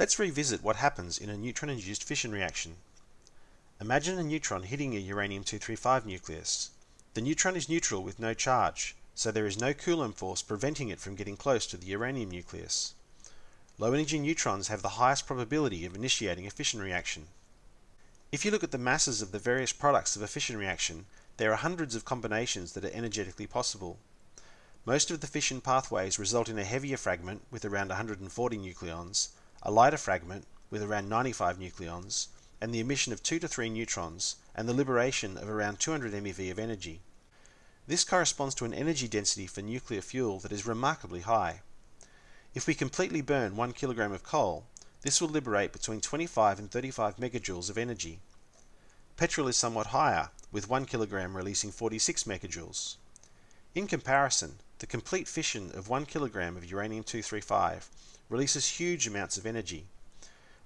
Let's revisit what happens in a neutron-induced fission reaction. Imagine a neutron hitting a uranium-235 nucleus. The neutron is neutral with no charge, so there is no Coulomb force preventing it from getting close to the uranium nucleus. Low energy neutrons have the highest probability of initiating a fission reaction. If you look at the masses of the various products of a fission reaction, there are hundreds of combinations that are energetically possible. Most of the fission pathways result in a heavier fragment with around 140 nucleons, a lighter fragment with around 95 nucleons, and the emission of 2 to 3 neutrons, and the liberation of around 200 MeV of energy. This corresponds to an energy density for nuclear fuel that is remarkably high. If we completely burn 1 kilogram of coal, this will liberate between 25 and 35 megajoules of energy. Petrol is somewhat higher, with 1 kilogram releasing 46 megajoules. In comparison, the complete fission of 1 kilogram of uranium-235 releases huge amounts of energy.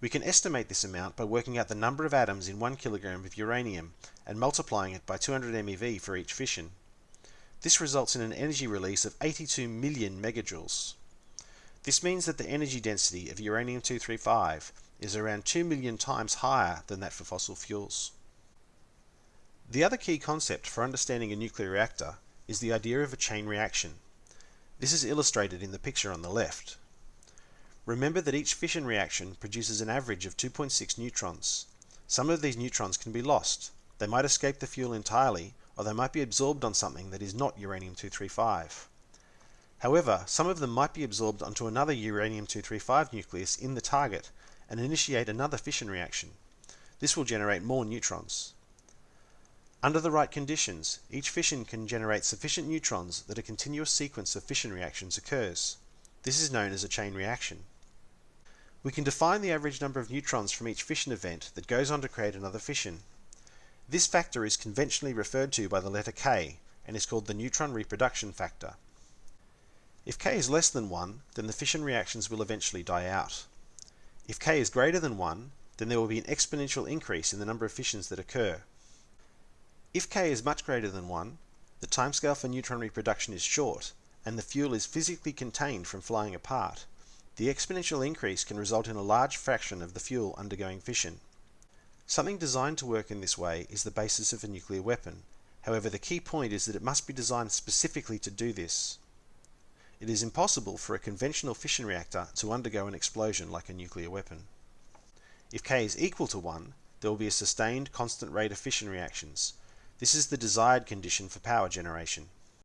We can estimate this amount by working out the number of atoms in 1 kilogram of uranium and multiplying it by 200 MeV for each fission. This results in an energy release of 82 million megajoules. This means that the energy density of uranium-235 is around 2 million times higher than that for fossil fuels. The other key concept for understanding a nuclear reactor is the idea of a chain reaction. This is illustrated in the picture on the left. Remember that each fission reaction produces an average of 2.6 neutrons. Some of these neutrons can be lost. They might escape the fuel entirely, or they might be absorbed on something that is not uranium-235. However, some of them might be absorbed onto another uranium-235 nucleus in the target and initiate another fission reaction. This will generate more neutrons. Under the right conditions, each fission can generate sufficient neutrons that a continuous sequence of fission reactions occurs. This is known as a chain reaction. We can define the average number of neutrons from each fission event that goes on to create another fission. This factor is conventionally referred to by the letter K and is called the neutron reproduction factor. If K is less than 1, then the fission reactions will eventually die out. If K is greater than 1, then there will be an exponential increase in the number of fissions that occur. If K is much greater than 1, the timescale for neutron reproduction is short, and the fuel is physically contained from flying apart. The exponential increase can result in a large fraction of the fuel undergoing fission. Something designed to work in this way is the basis of a nuclear weapon. However, the key point is that it must be designed specifically to do this. It is impossible for a conventional fission reactor to undergo an explosion like a nuclear weapon. If K is equal to 1, there will be a sustained constant rate of fission reactions, this is the desired condition for power generation.